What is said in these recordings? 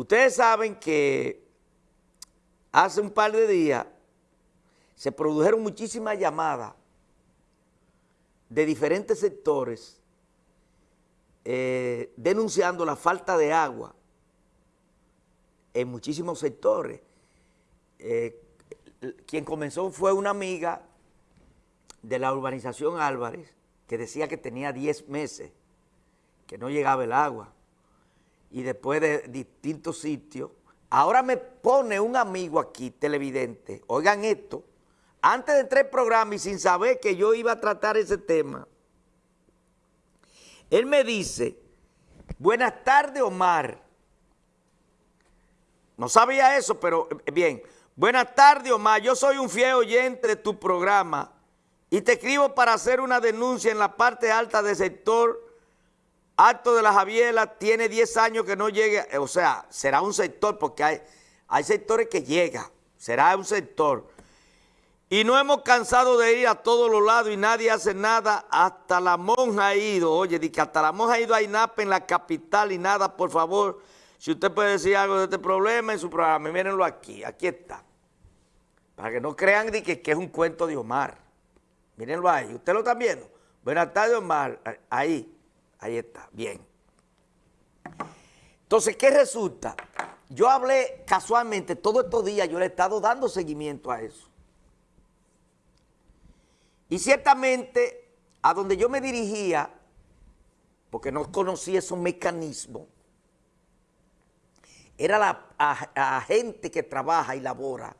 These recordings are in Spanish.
Ustedes saben que hace un par de días se produjeron muchísimas llamadas de diferentes sectores eh, denunciando la falta de agua en muchísimos sectores. Eh, quien comenzó fue una amiga de la urbanización Álvarez que decía que tenía 10 meses, que no llegaba el agua. Y después de distintos sitios, ahora me pone un amigo aquí, televidente, oigan esto, antes de entrar al programa y sin saber que yo iba a tratar ese tema, él me dice, buenas tardes Omar, no sabía eso, pero eh, bien, buenas tardes Omar, yo soy un fiel oyente de tu programa y te escribo para hacer una denuncia en la parte alta del sector alto de la Javiela, tiene 10 años que no llegue, o sea, será un sector, porque hay, hay sectores que llega, será un sector. Y no hemos cansado de ir a todos los lados y nadie hace nada, hasta la monja ha ido, oye, di que hasta la monja ha ido a INAP en la capital y nada, por favor, si usted puede decir algo de este problema en su programa, mírenlo aquí, aquí está. Para que no crean que, que es un cuento de Omar. Mírenlo ahí, ¿usted lo está viendo? Buenas tardes, Omar. Ahí, ahí está, bien. Entonces, ¿qué resulta? Yo hablé casualmente todos estos días, yo le he estado dando seguimiento a eso. Y ciertamente, a donde yo me dirigía, porque no conocía esos mecanismos, era la a gente que trabaja y labora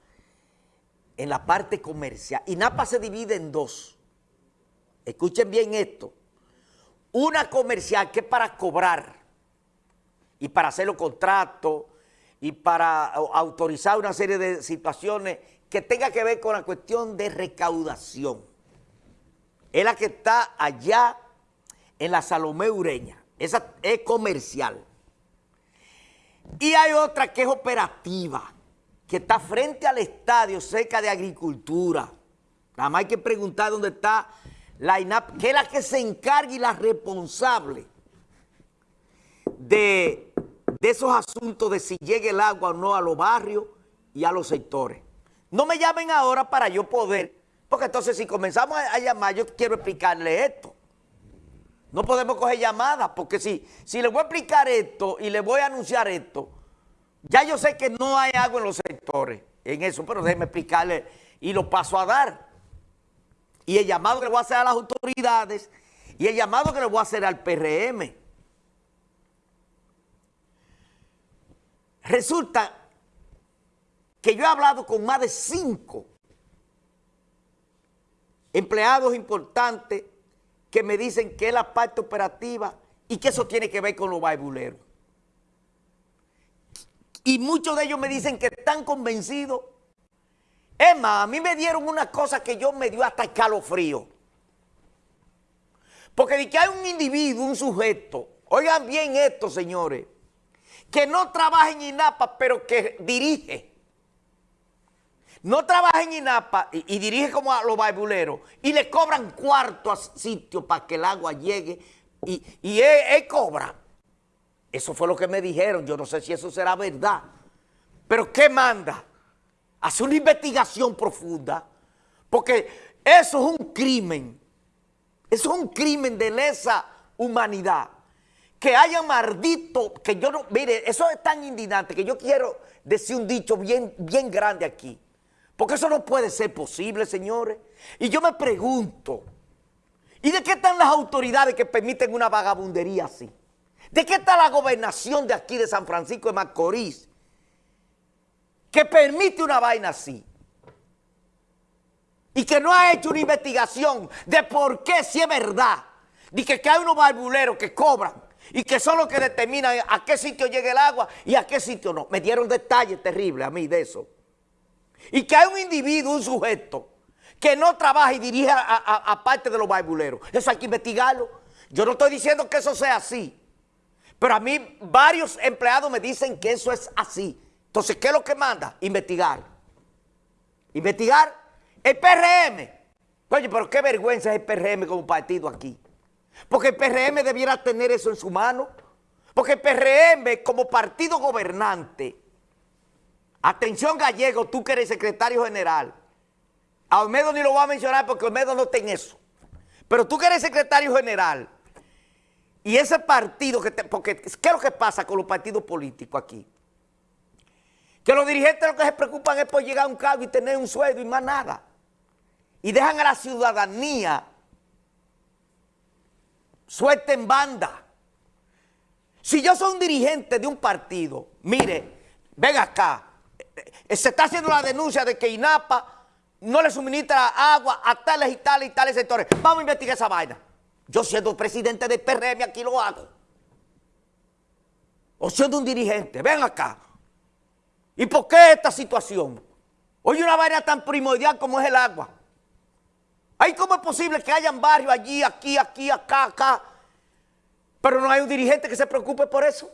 en la parte comercial. Y Napa se divide en dos. Escuchen bien esto. Una comercial que es para cobrar y para hacer los contratos y para autorizar una serie de situaciones que tenga que ver con la cuestión de recaudación. Es la que está allá en la Salomé Ureña. Esa es comercial. Y hay otra que es operativa que está frente al estadio, cerca de agricultura. Nada más hay que preguntar dónde está la INAP, que es la que se encarga y la responsable de, esos asuntos de si llega el agua o no a los barrios y a los sectores. No me llamen ahora para yo poder, porque entonces si comenzamos a, llamar, yo quiero explicarle esto. No podemos coger llamadas, porque si, si le voy a explicar esto y le voy a anunciar esto, ya yo sé que no hay agua en los sectores, en eso, pero déjeme explicarle y lo paso a dar. Y el llamado que le voy a hacer a las autoridades y el llamado que le voy a hacer al PRM. Resulta que yo he hablado con más de cinco empleados importantes que me dicen que es la parte operativa y que eso tiene que ver con los baibuleros. Y muchos de ellos me dicen que están convencidos. Más, a mí me dieron una cosa que yo me dio hasta escalofrío. Porque de que hay un individuo, un sujeto, oigan bien esto, señores, que no trabaja en INAPA, pero que dirige. No trabaja en INAPA y, dirige como a los baibuleros y le cobran cuarto a sitio para que el agua llegue y, y él cobra. Eso fue lo que me dijeron. Yo no sé si eso será verdad. Pero ¿qué manda? Hace una investigación profunda. Porque eso es un crimen. Eso es un crimen de lesa humanidad. Que haya maldito, que yo no, mire, eso es tan indignante que yo quiero decir un dicho bien, bien grande aquí. Porque eso no puede ser posible, señores. Y yo me pregunto, ¿y de qué están las autoridades que permiten una vagabundería así? ¿De qué está la gobernación de aquí de San Francisco de Macorís que permite una vaina así? Y que no ha hecho una investigación de por qué si es verdad. De que, hay unos barbuleros que cobran y que son los que determinan a qué sitio llega el agua y a qué sitio no. Me dieron detalles terribles a mí de eso. Y que hay un individuo, un sujeto, que no trabaja y dirige a, parte de los barbuleros. Eso hay que investigarlo. Yo no estoy diciendo que eso sea así. Pero a mí varios empleados me dicen que eso es así. Entonces, ¿qué es lo que manda? Investigar. Investigar el PRM. Oye, pero qué vergüenza es el PRM como partido aquí. Porque el PRM debiera tener eso en su mano. Porque el PRM como partido gobernante, atención gallego, tú que eres secretario general, a Olmedo ni lo voy a mencionar porque Olmedo no está en eso, pero tú que eres secretario general, y ese partido, que te, porque ¿qué es lo que pasa con los partidos políticos aquí? Que los dirigentes lo que se preocupan es por llegar a un cargo y tener un sueldo y más nada. Y dejan a la ciudadanía suelta en banda. Si yo soy un dirigente de un partido, mire, ven acá, eh, se está haciendo la denuncia de que INAPA no le suministra agua a tales y tales y tales sectores. Vamos a investigar esa vaina. Yo siendo presidente del PRM aquí lo hago. O siendo un dirigente, ven acá. ¿Y por qué esta situación? Oye, una vaina tan primordial como es el agua. Ay, ¿cómo es posible que hayan barrios allí, aquí, aquí, acá, acá? Pero no hay un dirigente que se preocupe por eso.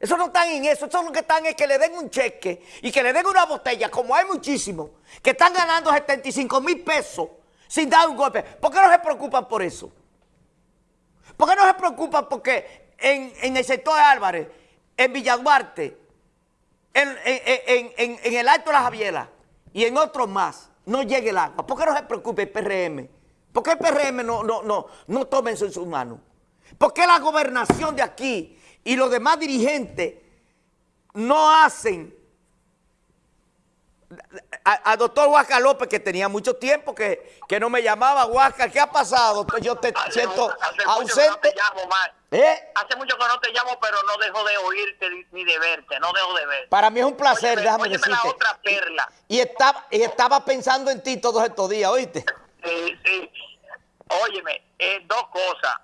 Eso no están en eso, eso lo que están es que le den un cheque y que le den una botella, como hay muchísimos, que están ganando 75 mil pesos sin dar un golpe. ¿Por qué no se preocupan por eso? ¿Por qué no se preocupan porque en, el sector de Álvarez, en Villaduarte, en, en, el Alto de la Javiera y en otros más, no llegue el agua? ¿Por qué no se preocupa el PRM? ¿Por qué el PRM no, no, no, no toma eso en sus manos? ¿Por qué la gobernación de aquí y los demás dirigentes no hacen al doctor Huasca López, que tenía mucho tiempo que, que no me llamaba, Huasca, ¿qué ha pasado? Yo te siento ausente. ¿Eh? Hace mucho que no te llamo, pero no dejo de oírte ni de verte, no dejo de verte. Para mí es un placer, déjame decirte. la otra perla. Y estaba, y estaba pensando en ti todos estos días, ¿oíste? Sí, sí. Óyeme, eh, dos cosas.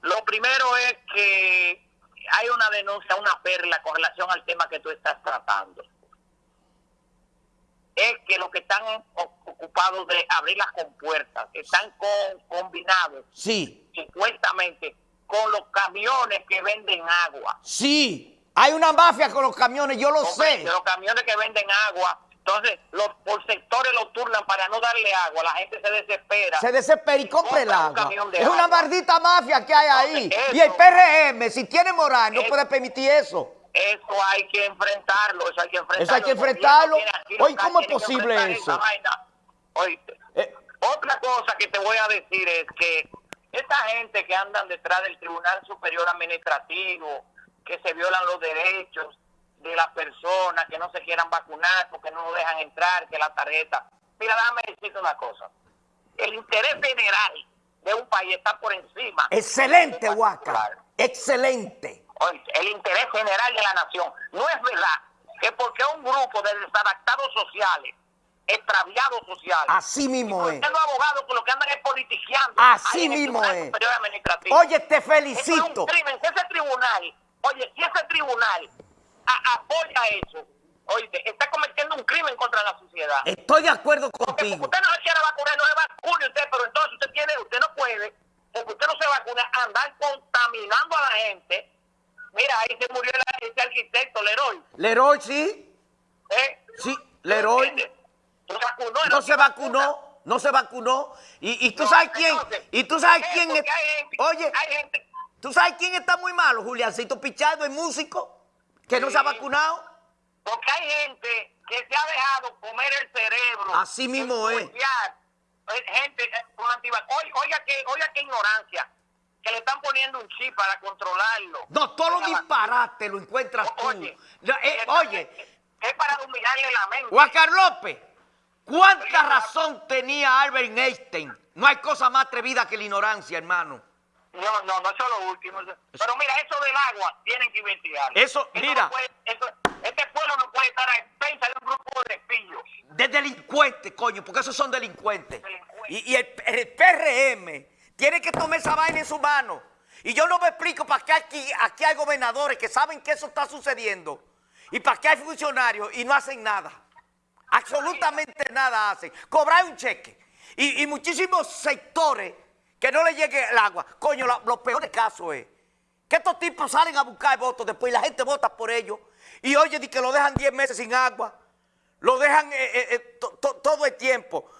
Lo primero es que hay una denuncia, una perla con relación al tema que tú estás tratando. Es que los que están ocupados de abrir las compuertas están con, combinados. Sí. Supuestamente con los camiones que venden agua. Sí. Hay una mafia con los camiones, yo lo sé. Los camiones que venden agua entonces, los, por sectores lo turnan para no darle agua. La gente se desespera. Se desespera y compra el agua. Es una maldita mafia que hay ahí. y el PRM, si tiene moral, no puede permitir eso. Eso hay que enfrentarlo. Eso hay que enfrentarlo. Eso hay que enfrentarlo. Oye, ¿cómo es posible eso? Eh. Otra cosa que te voy a decir es que esta gente que andan detrás del Tribunal Superior Administrativo, que se violan los derechos, de las personas que no se quieran vacunar porque no lo dejan entrar, que la tarjeta. Mira, déjame decirte una cosa. El interés general de un país está por encima. Excelente, Huaca. Excelente. el interés general de la nación. No es verdad que porque un grupo de desadaptados sociales, extraviados sociales. Así mismo es. Los abogados con lo que andan es politiqueando. Así mismo es. Oye, te felicito. Es un crimen. ese tribunal, oye, si ese tribunal apoya eso, oíste, está cometiendo un crimen contra la sociedad. Estoy de acuerdo contigo. usted no se quiere vacunar, no se vacune usted, pero entonces usted tiene, usted no puede, porque usted no se vacuna, andar contaminando a la gente. Mira, ahí se murió el, ese arquitecto, Leroy. Leroy, sí. ¿Eh? Sí, Leroy. No, vacunó, no se vacunó, no se vacunó. Y, y tú sabes quién, y tú sabes quién es. Oye, hay gente, ¿tú sabes quién está muy malo? Juliancito Pichardo, el músico que no se ha vacunado. Porque hay gente que se ha dejado comer el cerebro. Así mismo es. Gente eh, con Oiga, oiga, que, oiga qué ignorancia. Que le están poniendo un chip para controlarlo. No, todos los disparates lo encuentras tú. Oye, eh, oye. Es para dominarle la mente. Juan López, ¿cuánta razón tenía Albert Einstein? No hay cosa más atrevida que la ignorancia, hermano. No, no, no es lo último. Pero mira, eso del agua tienen que investigar. Eso, mira. este pueblo no puede estar a expensa de un grupo de espillos. De delincuentes, coño, porque esos son delincuentes. Y, el, PRM tiene que tomar esa vaina en su mano. Y yo no me explico para qué aquí, aquí hay gobernadores que saben que eso está sucediendo. Y para qué hay funcionarios y no hacen nada. Absolutamente nada hacen. Cobrar un cheque. y muchísimos sectores que no le llegue el agua. Coño, lo, peor de caso es que estos tipos salen a buscar votos después y la gente vota por ellos. Y oye, que lo dejan 10 meses sin agua. Lo dejan eh, eh, eh, todo el tiempo.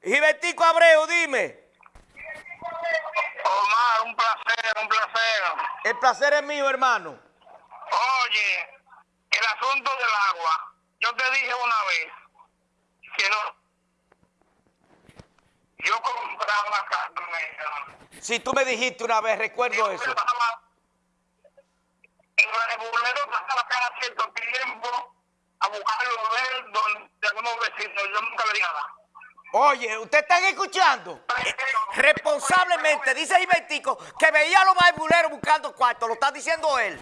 Gilbertico Abreu, dime. Omar, un placer, un placer. El placer es mío, hermano. Oye, el asunto del agua. Yo te dije una vez que no. Yo compraba carne. Si tú me dijiste una vez, recuerdo eso. En el bolero pasaba cada cierto tiempo a buscarlo ver donde algunos vecinos. Yo nunca veía nada. Oye, ¿ustedes están escuchando? Responsablemente, dice Ibertico, que veía a los barbuleros buscando cuartos. Lo está diciendo él.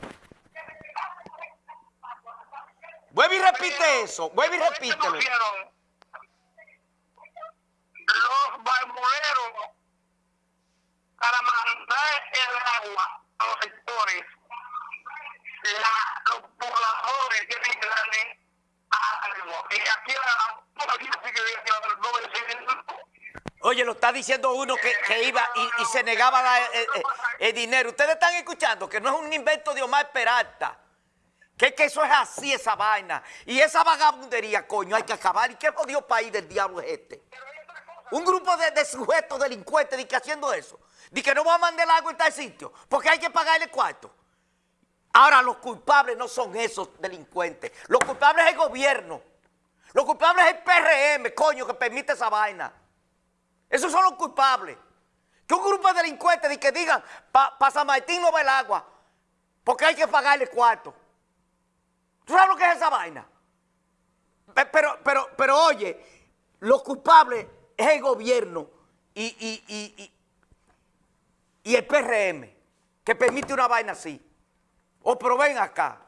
Vuelve y repite eso. Vuelve y repítelo. Los barbuleros para mandar el agua a los sectores, la, los pobladores tienen que darle algo. Y aquí a Oye, lo está diciendo uno que, que iba y, se negaba a dar el, el, el, dinero. Ustedes están escuchando que no es un invento de Omar Peralta. Que, que eso es así, esa vaina. Y esa vagabundería, coño, hay que acabar. ¿Y qué jodido país del diablo es este? Un grupo de, de sujetos delincuentes de que haciendo eso. De que no va a mandar el agua en tal sitio. Porque hay que pagarle cuarto. Ahora, los culpables no son esos delincuentes. Los culpables es el gobierno. Los culpables es el PRM, coño, que permite esa vaina. Esos son los culpables. Que un grupo de delincuentes de que digan, para pa San Martín no va el agua, porque hay que pagarle cuarto. ¿Tú sabes lo que es esa vaina? Pero, pero, pero oye, los culpables es el gobierno y, y, y, y, el PRM, que permite una vaina así. O pero ven acá.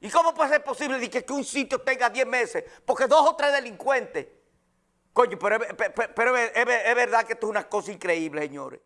¿Y cómo puede ser posible que, que un sitio tenga 10 meses? Porque dos o tres delincuentes. Coño, pero, pero, es, es verdad que esto es una cosa increíble, señores.